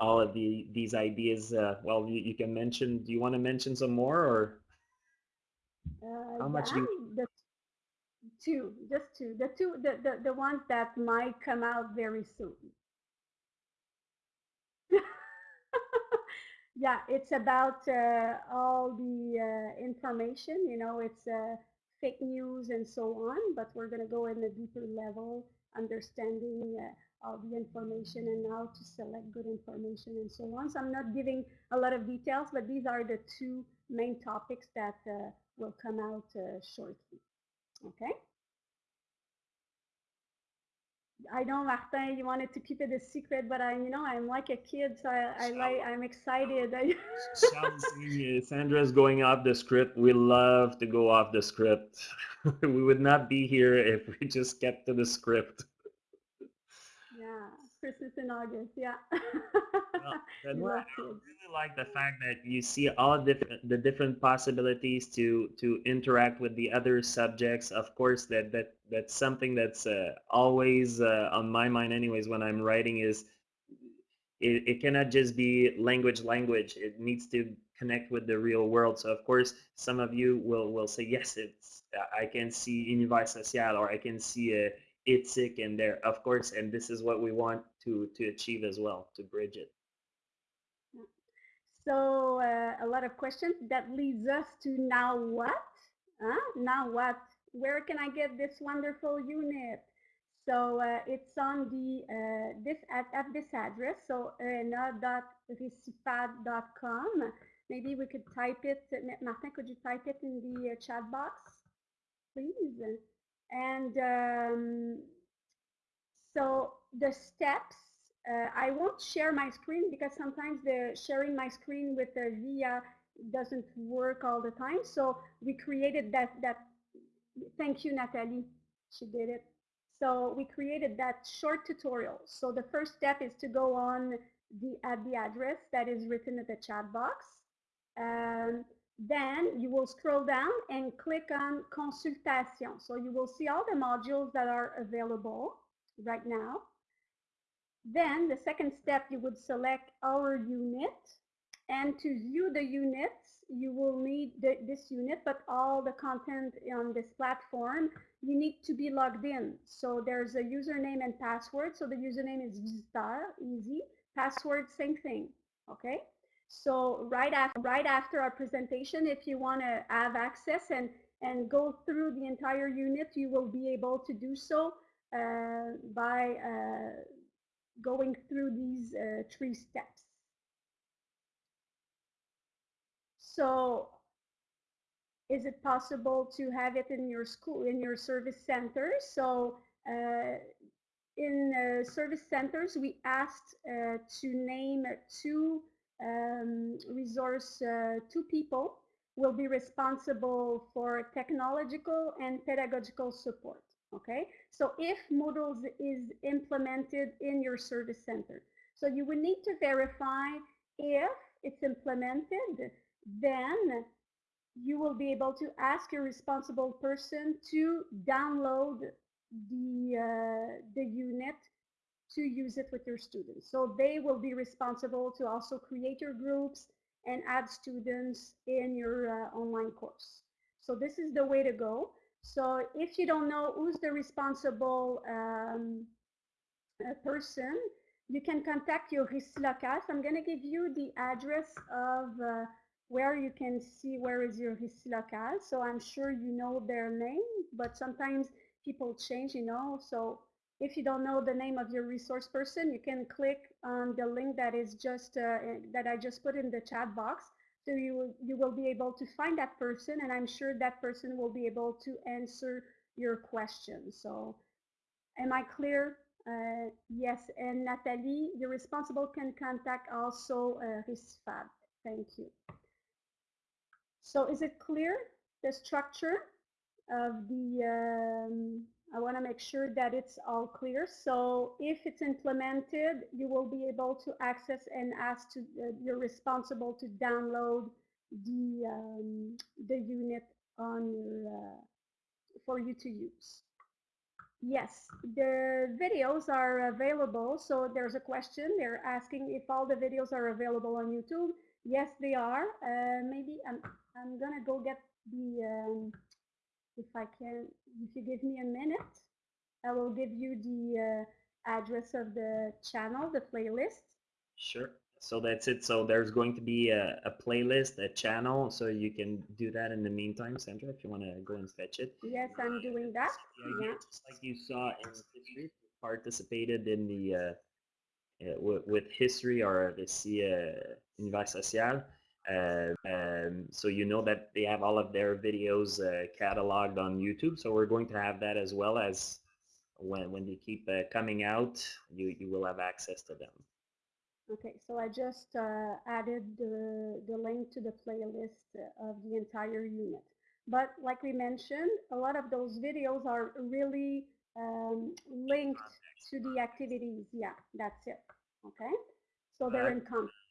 all of the these ideas, uh, well, you, you, can mention, do you want to mention some more or? Uh, how much yeah, you... the two, just two, the two, the, the, the ones that might come out very soon. yeah, it's about uh, all the uh, information, you know, it's uh, fake news and so on, but we're going to go in a deeper level, understanding all the information and how to select good information and so on. So I'm not giving a lot of details, but these are the two main topics that uh, will come out uh, shortly. Okay. I know, Martin, you wanted to keep it a secret, but I, you know, I'm like a kid, so I, I like, I'm excited. Sandra's going off the script. We love to go off the script. we would not be here if we just kept to the script. Christmas in August, yeah. Well, I really like the fact that you see all different the different possibilities to to interact with the other subjects. Of course, that that that's something that's uh, always uh, on my mind, anyways. When I'm writing, is it, it cannot just be language language. It needs to connect with the real world. So of course, some of you will will say yes, it's I can see univers social or I can see a éthique in there. Of course, and this is what we want to to achieve as well to bridge it. So uh, a lot of questions. That leads us to now what? Huh? Now what? Where can I get this wonderful unit? So uh, it's on the uh, this at, at this address. So arena.recitfad.com. Maybe we could type it. Martin, could you type it in the uh, chat box, please? And um, so the steps uh, I won't share my screen because sometimes the sharing my screen with the VIA doesn't work all the time. So we created that, that, thank you, Natalie, she did it. So we created that short tutorial. So the first step is to go on the, at the address that is written in the chat box. Um, then you will scroll down and click on consultation. So you will see all the modules that are available right now. Then the second step, you would select our unit. And to view the units, you will need the, this unit, but all the content on this platform, you need to be logged in. So there's a username and password. So the username is visitor, easy. Password, same thing, okay? So right after, right after our presentation, if you want to have access and, and go through the entire unit, you will be able to do so uh, by uh, going through these uh, three steps. So is it possible to have it in your school, in your service center? So uh, in uh, service centers, we asked uh, to name two um, resource, uh, two people will be responsible for technological and pedagogical support. Okay, so if Moodle is implemented in your service center, so you would need to verify if it's implemented, then you will be able to ask your responsible person to download the, uh, the unit to use it with your students. So they will be responsible to also create your groups and add students in your uh, online course. So this is the way to go. So if you don't know who's the responsible um, person, you can contact your Récit local. I'm going to give you the address of uh, where you can see where is your Récit local. So I'm sure you know their name, but sometimes people change, you know. So if you don't know the name of your resource person, you can click on the link that is just uh, that I just put in the chat box so you will, you will be able to find that person and I'm sure that person will be able to answer your question. So am I clear? Uh, yes, and Natalie, the responsible can contact also uh, RécitFAD. Thank you. So is it clear, the structure of the, um, I want to make sure that it's all clear. So if it's implemented, you will be able to access and ask to, uh, you're responsible to download the, um, the unit on your, uh, for you to use. Yes, the videos are available. So there's a question. They're asking if all the videos are available on YouTube. Yes, they are. Uh, maybe I'm, I'm going to go get the, um, if I can, if you give me a minute, I will give you the uh, address of the channel, the playlist. Sure. So that's it. So there's going to be a, a playlist, a channel, so you can do that in the meantime, Sandra, if you want to go and fetch it. Yes, I'm doing that. So Yeah. just like you saw in history, participated in the uh, uh, with, with history or the uh, Univers Social. Uh, um, so you know that they have all of their videos uh, cataloged on YouTube. So we're going to have that as well as when when they keep uh, coming out, you you will have access to them. Okay, so I just uh, added the, the link to the playlist of the entire unit. But like we mentioned, a lot of those videos are really um, linked to the activities. Yeah, that's it. Okay, so they're in context.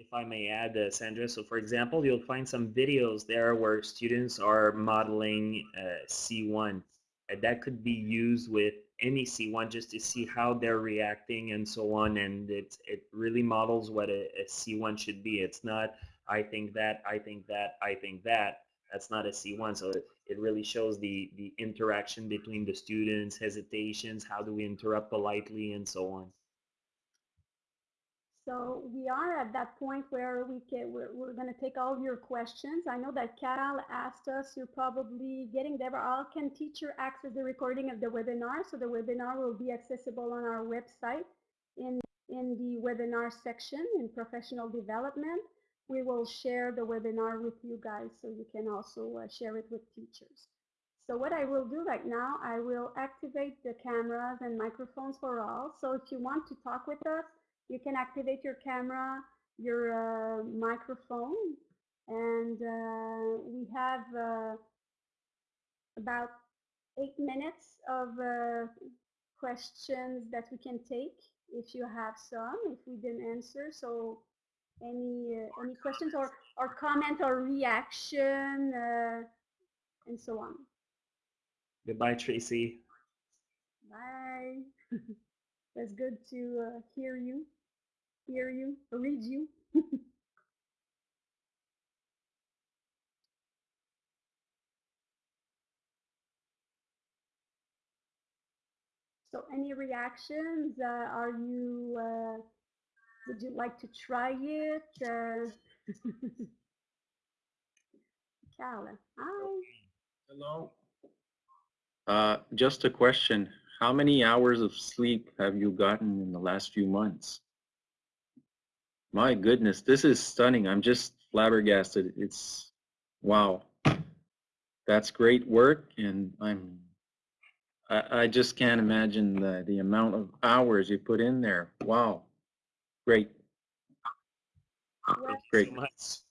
If I may add, uh, Sandra, so for example, you'll find some videos there where students are modeling uh, C1. And that could be used with any C1 just to see how they're reacting and so on. And it, it really models what a, a C1 should be. It's not, I think that, I think that, I think that. That's not a C1. So it, it really shows the, the interaction between the students, hesitations, how do we interrupt politely and so on. So we are at that point where we can, we're, we're going to take all your questions. I know that Carol asked us, you're probably getting there, all can teacher access the recording of the webinar? So the webinar will be accessible on our website in, in the webinar section in professional development. We will share the webinar with you guys so you can also uh, share it with teachers. So what I will do right now, I will activate the cameras and microphones for all. So if you want to talk with us, you can activate your camera, your uh, microphone, and uh, we have uh, about eight minutes of uh, questions that we can take if you have some, if we didn't answer. So any uh, any questions or, or comment or reaction uh, and so on. Goodbye, Tracy. Bye. That's good to uh, hear you, hear you, read you. so any reactions? Uh, are you, uh, would you like to try it? Uh, Carla, hi. Hello. Uh, just a question. How many hours of sleep have you gotten in the last few months? My goodness, this is stunning. I'm just flabbergasted. It's wow. That's great work, and I'm. I, I just can't imagine the the amount of hours you put in there. Wow, great. Well, Great. so.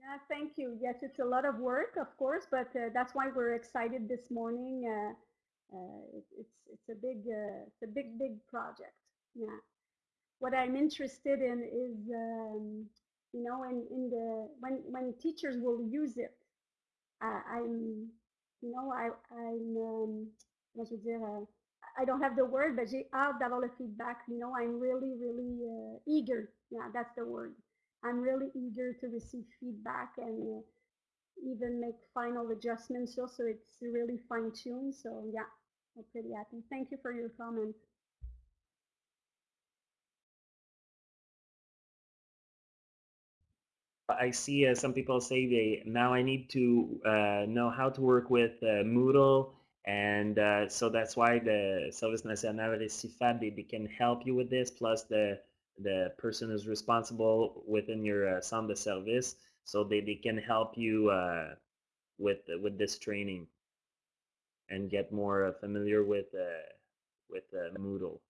Yeah, thank you. Yes, it's a lot of work, of course, but uh, that's why we're excited this morning. Uh, uh, it, it's it's a big uh, it's a big big project. Yeah. What I'm interested in is um, you know in in the when when teachers will use it. Uh, I'm you know I I'm um, je veux dire, I don't have the word, but j'ai hâte d'avoir le feedback. You know, I'm really really uh, eager. Yeah, that's the word. I'm really eager to receive feedback and uh, even make final adjustments so, so it's really fine tuned. So yeah, I'm pretty happy. Thank you for your comment. I see uh, some people say they now I need to uh, know how to work with uh, Moodle, and uh, so that's why the Service National RécitFAD they, they can help you with this. Plus the the person is responsible within your uh, centre de service, so they, they can help you uh, with with this training and get more familiar with with Moodle.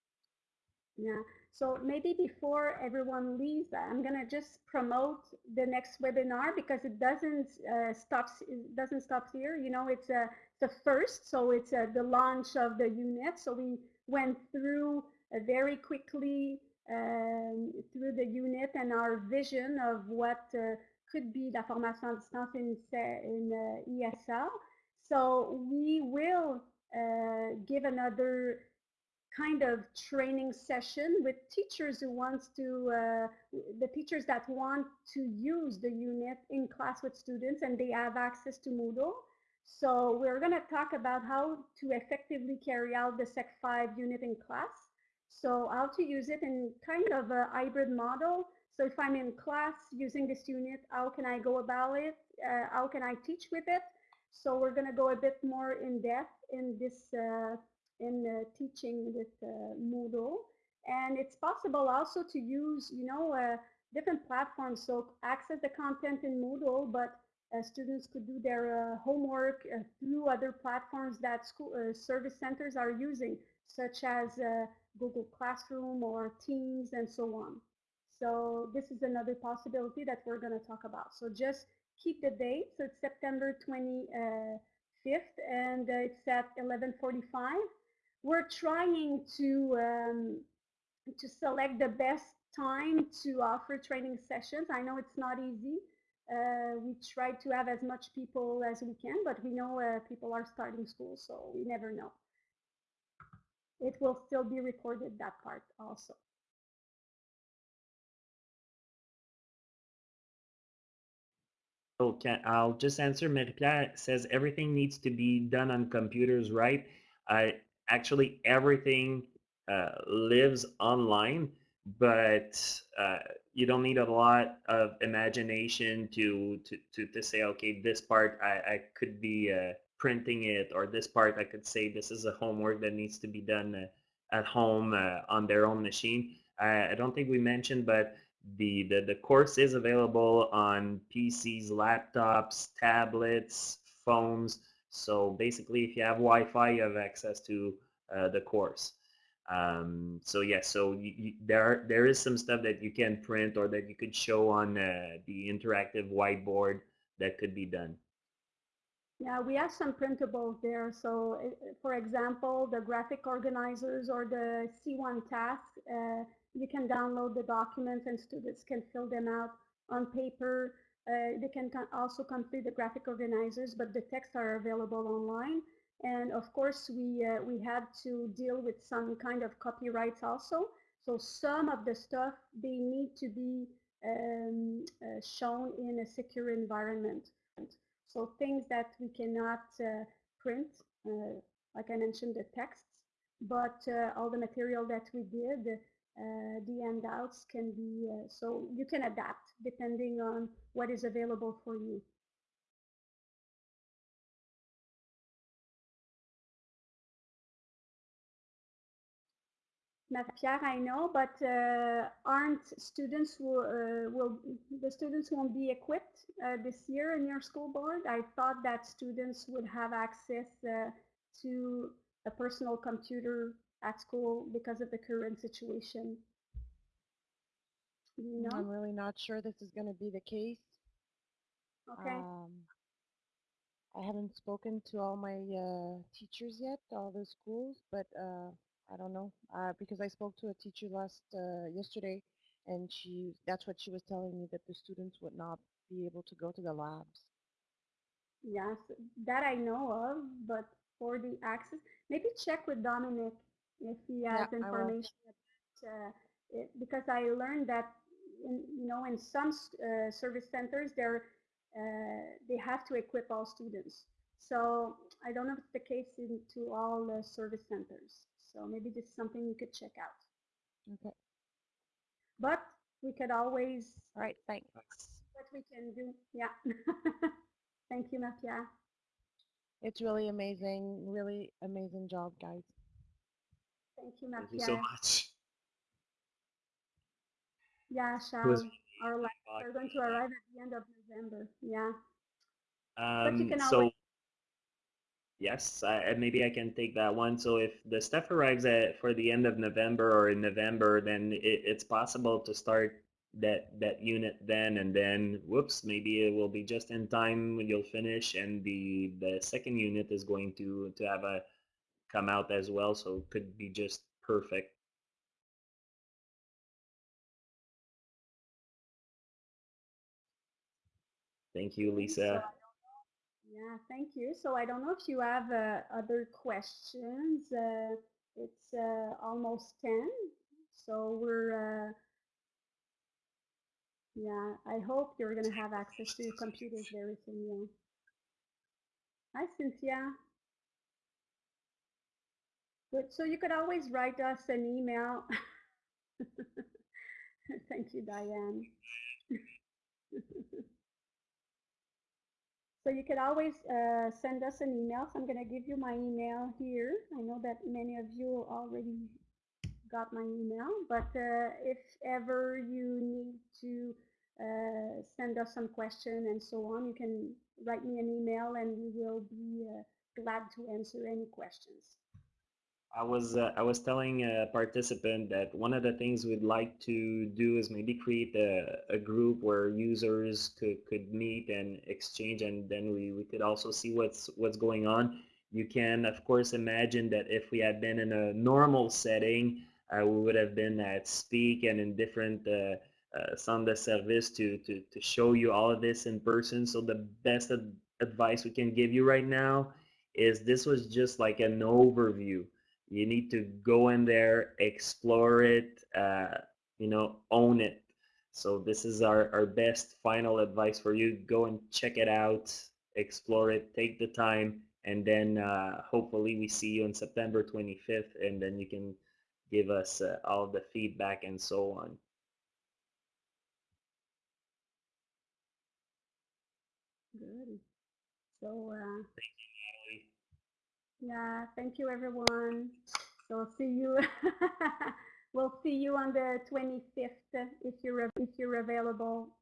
Yeah. So maybe before everyone leaves, I'm gonna just promote the next webinar because it doesn't uh, stop. It doesn't stop here. You know, it's a the first, so it's uh, the launch of the unit. So we went through uh, very quickly um, through the unit and our vision of what uh, could be la formation distance in, in uh, ESL. So we will uh, give another kind of training session with teachers who wants to uh, the teachers that want to use the unit in class with students and they have access to Moodle. So we're going to talk about how to effectively carry out the Sec 5 unit in class. So how to use it in kind of a hybrid model. So if I'm in class using this unit, how can I go about it? Uh, how can I teach with it? So we're going to go a bit more in depth in this uh, in teaching with uh, Moodle. And it's possible also to use, you know, uh, different platforms. So access the content in Moodle, but uh, students could do their uh, homework uh, through other platforms that school service centers are using, such as Google Classroom or Teams and so on. So this is another possibility that we're going to talk about. So just keep the date. So it's September 25th and it's at 11:45. We're trying to um, to select the best time to offer training sessions. I know it's not easy. Uh, we try to have as much people as we can, but we know uh, people are starting school, so we never know. It will still be recorded, that part also. Okay, I'll just answer. Marie-Pierre says everything needs to be done on computers, right? I actually everything uh, lives online, but uh, you don't need a lot of imagination to to to, to say, okay, this part I, I could be uh, printing it, or this part I could say this is a homework that needs to be done uh, at home uh, on their own machine. I, I don't think we mentioned, but the, the, the course is available on PCs, laptops, tablets, phones. So basically, if you have Wi-Fi, you have access to uh, the course. Um, so yes, yeah, so you, you, there there is some stuff that you can print or that you could show on uh, the interactive whiteboard that could be done. Yeah, we have some printables there. So, for example, the graphic organizers or the C1 task, uh, you can download the documents and students can fill them out on paper. Uh, they can also complete the graphic organizers, but the texts are available online. And of course, we, uh, we had to deal with some kind of copyrights also. So some of the stuff, they need to be um, uh, shown in a secure environment. So things that we cannot uh, print, uh, like I mentioned, the texts, but uh, all the material that we did, uh, the handouts can be, uh, so you can adapt depending on what is available for you. Pierre, I know, but uh, aren't students will, uh, will the students won't be equipped uh, this year in your school board? I thought that students would have access uh, to a personal computer at school because of the current situation. You know? I'm really not sure this is going to be the case. Okay. Um, I haven't spoken to all my uh, teachers yet, all the schools, but uh, I don't know uh, because I spoke to a teacher last uh, yesterday, and she that's what she was telling me that the students would not be able to go to the labs. Yes, that I know of, but for the access, maybe check with Dominic if he has Yeah, information about uh, it, because I learned that in, you know in some uh, service centers they're uh, they have to equip all students. So I don't know if it's the case into all the service centers. So maybe this is something you could check out. Okay. But we could always, All right. Thanks. what we can do. Yeah. Thank you, Mafia. It's really amazing. Really amazing job, guys. Thank you, Thank you so much. Yeah, Shao. Our are going to arrive at the end of November. Yeah. you Um, can so always- yes, I, maybe I can take that one. So if the stuff arrives at for the end of November or in November, then it, it's possible to start that that unit then, and then whoops, maybe it will be just in time when you'll finish, and the the second unit is going to to have a come out as well. So it could be just perfect. Thank you, Lisa. Yeah, thank you. So I don't know if you have uh, other questions. Uh, it's uh, almost 10. So we're, uh, yeah, I hope you're going to have access to your computers very soon. Yeah. Hi, Cynthia. Good. So you could always write us an email. Thank you, Diane. So you could always uh, send us an email. So I'm going to give you my email here. I know that many of you already got my email. But uh, if ever you need to uh, send us some question and so on, you can write me an email and we will be uh, glad to answer any questions. I was uh, I was telling a participant that one of the things we'd like to do is maybe create a, a group where users could, could meet and exchange and then we, we could also see what's what's going on. You can of course imagine that if we had been in a normal setting, uh, we would have been at SPEAQ and in different uh, uh, de service to, to, to show you all of this in person. So the best ad advice we can give you right now is this was just like an overview you need to go in there explore it uh, you know own it so this is our, our best final advice for you go and check it out explore it take the time and then uh, hopefully we see you on september 25th and then you can give us uh, all the feedback and so on Good. So uh. Yeah, thank you everyone. So see you. we'll see you on the 25th if you're if you're available